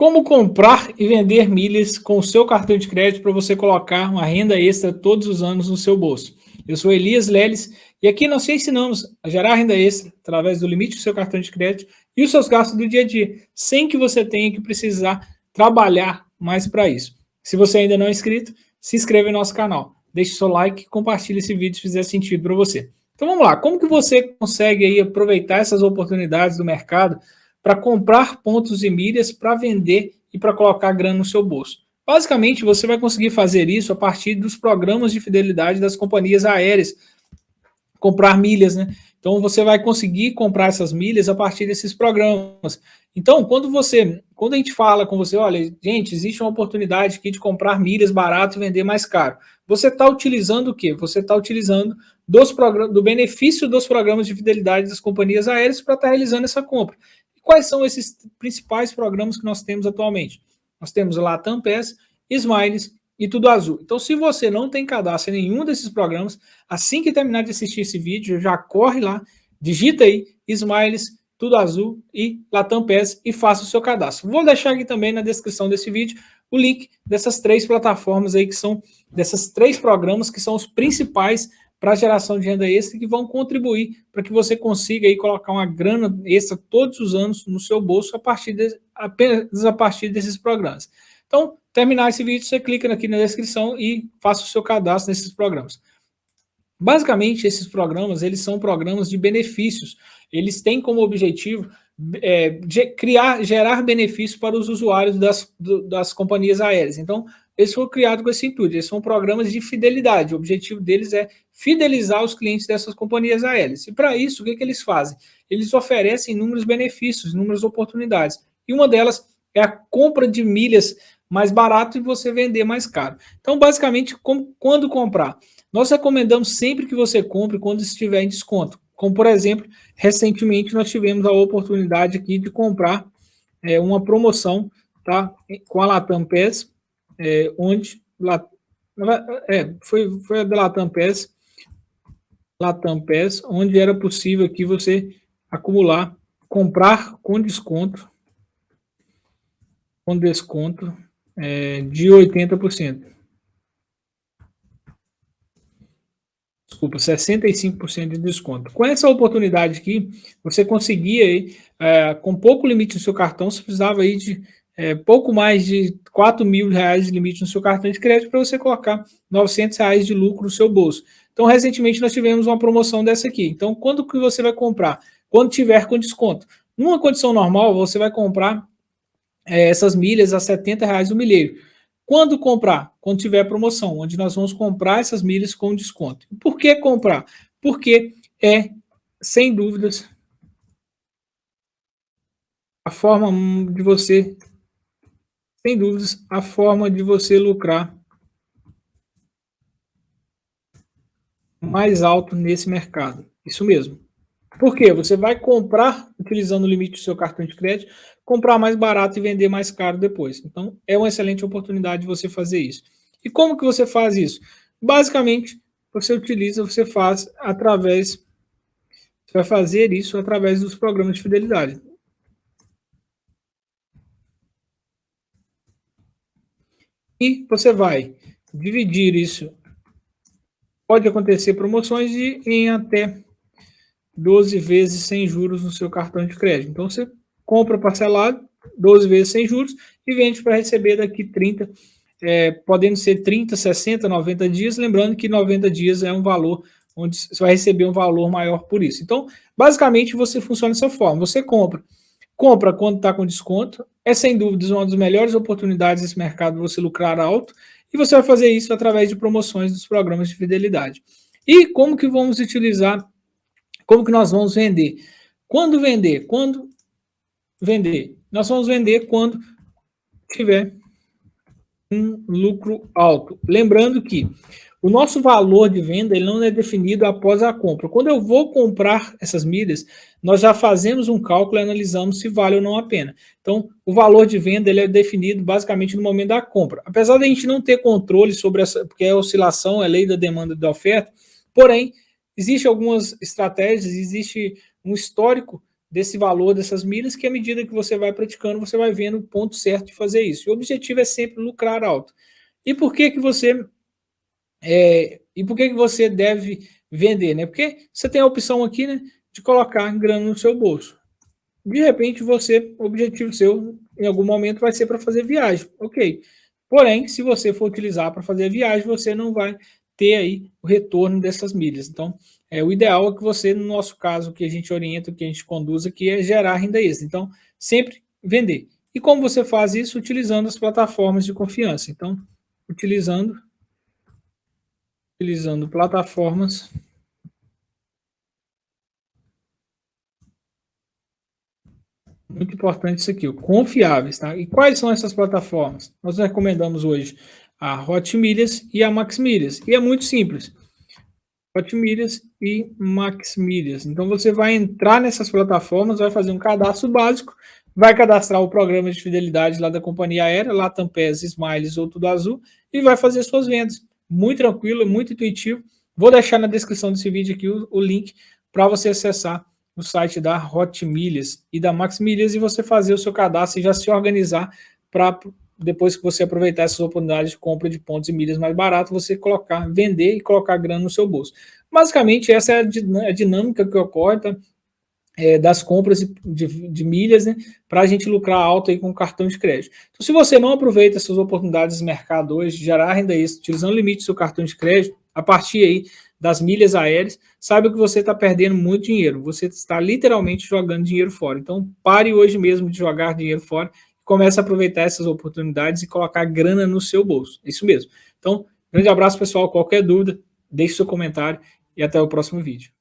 Como comprar e vender milhas com o seu cartão de crédito para você colocar uma renda extra todos os anos no seu bolso. Eu sou Elias Leles e aqui nós te ensinamos a gerar renda extra através do limite do seu cartão de crédito e os seus gastos do dia a dia, sem que você tenha que precisar trabalhar mais para isso. Se você ainda não é inscrito, se inscreva em nosso canal, deixe seu like compartilhe esse vídeo se fizer sentido para você. Então vamos lá, como que você consegue aí aproveitar essas oportunidades do mercado para comprar pontos e milhas para vender e para colocar grana no seu bolso. Basicamente, você vai conseguir fazer isso a partir dos programas de fidelidade das companhias aéreas, comprar milhas, né? Então, você vai conseguir comprar essas milhas a partir desses programas. Então, quando você, quando a gente fala com você, olha, gente, existe uma oportunidade aqui de comprar milhas barato e vender mais caro. Você está utilizando o quê? Você está utilizando dos do benefício dos programas de fidelidade das companhias aéreas para estar tá realizando essa compra. Quais são esses principais programas que nós temos atualmente? Nós temos Latam PES, Smiles e Tudo Azul. Então, se você não tem cadastro em nenhum desses programas, assim que terminar de assistir esse vídeo, já corre lá, digita aí Smiles, Tudo Azul e Latam PES e faça o seu cadastro. Vou deixar aqui também na descrição desse vídeo o link dessas três plataformas aí que são, desses três programas que são os principais para a geração de renda extra que vão contribuir para que você consiga aí colocar uma grana extra todos os anos no seu bolso a partir de, apenas a partir desses programas. Então, terminar esse vídeo, você clica aqui na descrição e faça o seu cadastro nesses programas. Basicamente, esses programas, eles são programas de benefícios. Eles têm como objetivo é, criar, gerar benefícios para os usuários das, das companhias aéreas. Então, eles foram criados com esse intuito, eles são programas de fidelidade, o objetivo deles é fidelizar os clientes dessas companhias aéreas. E para isso, o que, que eles fazem? Eles oferecem inúmeros benefícios, inúmeras oportunidades. E uma delas é a compra de milhas mais barato e você vender mais caro. Então, basicamente, como, quando comprar? Nós recomendamos sempre que você compre quando estiver em desconto. Como, por exemplo, recentemente nós tivemos a oportunidade aqui de comprar é, uma promoção tá, com a Latam PES, é, onde é, foi, foi a da Latam PES, Latam PES, onde era possível aqui você acumular, comprar com desconto, com desconto é, de 80%. Desculpa, 65% de desconto. Com essa oportunidade aqui, você conseguia, é, com pouco limite no seu cartão, você precisava aí de é, pouco mais de 4 mil reais de limite no seu cartão de crédito para você colocar 900 reais de lucro no seu bolso. Então, recentemente, nós tivemos uma promoção dessa aqui. Então, quando que você vai comprar? Quando tiver com desconto. Numa condição normal, você vai comprar é, essas milhas a 70 reais o milheiro. Quando comprar? Quando tiver promoção, onde nós vamos comprar essas milhas com desconto. Por que comprar? Porque é, sem dúvidas, a forma de você sem dúvidas, a forma de você lucrar mais alto nesse mercado. Isso mesmo. Por quê? Você vai comprar, utilizando o limite do seu cartão de crédito, comprar mais barato e vender mais caro depois. Então, é uma excelente oportunidade de você fazer isso. E como que você faz isso? Basicamente, você utiliza, você faz através, você vai fazer isso através dos programas de fidelidade. E você vai dividir isso. Pode acontecer promoções de, em até 12 vezes sem juros no seu cartão de crédito. Então, você compra parcelado, 12 vezes sem juros, e vende para receber daqui 30, é, podendo ser 30, 60, 90 dias, lembrando que 90 dias é um valor onde você vai receber um valor maior por isso. Então, basicamente, você funciona dessa forma. Você compra Compra quando está com desconto. É sem dúvidas uma das melhores oportunidades desse mercado você lucrar alto. E você vai fazer isso através de promoções dos programas de fidelidade. E como que vamos utilizar, como que nós vamos vender? Quando vender? Quando vender? Nós vamos vender quando tiver um lucro alto. Lembrando que o nosso valor de venda ele não é definido após a compra. Quando eu vou comprar essas milhas, nós já fazemos um cálculo e analisamos se vale ou não a pena. Então, o valor de venda ele é definido basicamente no momento da compra. Apesar de a gente não ter controle sobre essa, porque é oscilação, é lei da demanda e da oferta, porém, existem algumas estratégias, existe um histórico desse valor dessas milhas, que à medida que você vai praticando, você vai vendo o ponto certo de fazer isso. o objetivo é sempre lucrar alto. E por que que você é, e por que que você deve vender, né? Porque você tem a opção aqui, né, de colocar grana no seu bolso. De repente você, o objetivo seu em algum momento vai ser para fazer viagem, ok? Porém, se você for utilizar para fazer viagem, você não vai ter aí o retorno dessas milhas. Então, é, o ideal é que você, no nosso caso, que a gente orienta, que a gente conduz aqui, é gerar renda extra. Então, sempre vender. E como você faz isso? Utilizando as plataformas de confiança. Então, utilizando, utilizando plataformas muito importante isso aqui, confiáveis, tá? E quais são essas plataformas? Nós recomendamos hoje a Hot Milhas e a Max Milhas. E é muito simples. Hot Milhas e Max Milhas. Então você vai entrar nessas plataformas, vai fazer um cadastro básico, vai cadastrar o programa de fidelidade lá da companhia aérea, Latam PES, Smiles ou Tudo Azul, e vai fazer suas vendas. Muito tranquilo, muito intuitivo. Vou deixar na descrição desse vídeo aqui o, o link para você acessar o site da Hot Milhas e da Max Milhas e você fazer o seu cadastro e já se organizar para depois que você aproveitar essas oportunidades de compra de pontos e milhas mais barato, você colocar, vender e colocar grana no seu bolso. Basicamente, essa é a dinâmica que ocorre tá? É, das compras de, de milhas, né, para a gente lucrar alto aí com o cartão de crédito. Então, se você não aproveita essas oportunidades de mercado hoje, de gerar renda extra, utilizando o limite do seu cartão de crédito, a partir aí das milhas aéreas, saiba que você está perdendo muito dinheiro, você está literalmente jogando dinheiro fora. Então, pare hoje mesmo de jogar dinheiro fora comece a aproveitar essas oportunidades e colocar grana no seu bolso. Isso mesmo. Então, grande abraço, pessoal. Qualquer dúvida, deixe seu comentário e até o próximo vídeo.